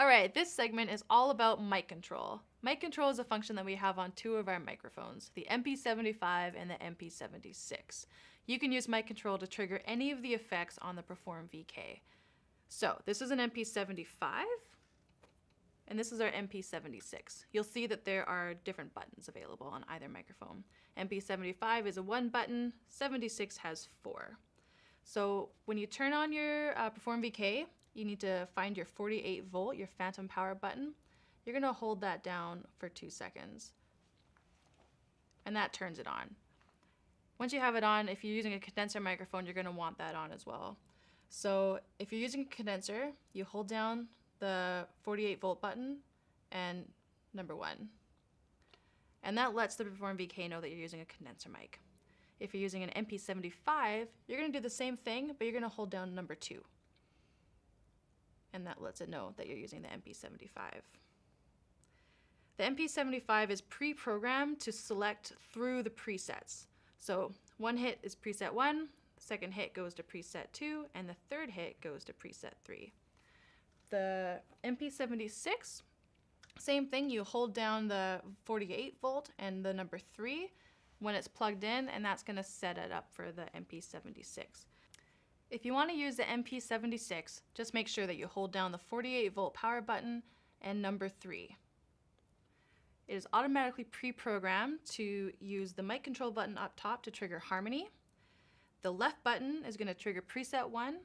All right, this segment is all about mic control. Mic control is a function that we have on two of our microphones, the MP75 and the MP76. You can use mic control to trigger any of the effects on the Perform VK. So this is an MP75, and this is our MP76. You'll see that there are different buttons available on either microphone. MP75 is a one button, 76 has four. So when you turn on your uh, Perform VK, you need to find your 48 volt, your phantom power button. You're gonna hold that down for two seconds. And that turns it on. Once you have it on, if you're using a condenser microphone, you're gonna want that on as well. So if you're using a condenser, you hold down the 48 volt button and number one. And that lets the Perform VK know that you're using a condenser mic. If you're using an MP75, you're gonna do the same thing, but you're gonna hold down number two. And that lets it know that you're using the MP75. The MP75 is pre-programmed to select through the presets. So one hit is preset one, second hit goes to preset two, and the third hit goes to preset three. The MP76, same thing, you hold down the 48 volt and the number three when it's plugged in, and that's gonna set it up for the MP76. If you wanna use the MP76, just make sure that you hold down the 48 volt power button and number three. It is automatically pre-programmed to use the mic control button up top to trigger harmony. The left button is gonna trigger preset one,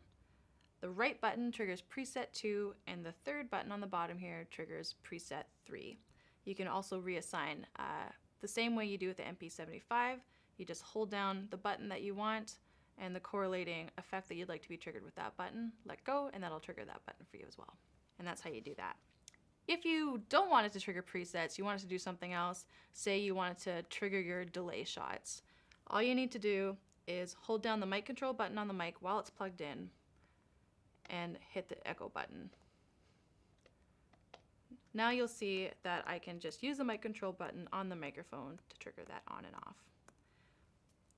the right button triggers preset 2, and the third button on the bottom here triggers preset 3. You can also reassign uh, the same way you do with the MP75. You just hold down the button that you want and the correlating effect that you'd like to be triggered with that button, let go, and that'll trigger that button for you as well. And that's how you do that. If you don't want it to trigger presets, you want it to do something else, say you want it to trigger your delay shots, all you need to do is hold down the mic control button on the mic while it's plugged in, and hit the echo button. Now you'll see that I can just use the mic control button on the microphone to trigger that on and off.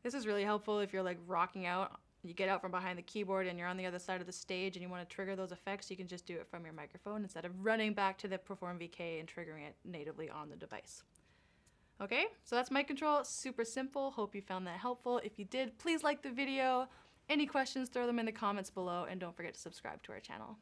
This is really helpful if you're like rocking out, you get out from behind the keyboard and you're on the other side of the stage and you want to trigger those effects, you can just do it from your microphone instead of running back to the Perform VK and triggering it natively on the device. Okay, so that's mic control, super simple. Hope you found that helpful. If you did, please like the video, any questions, throw them in the comments below, and don't forget to subscribe to our channel.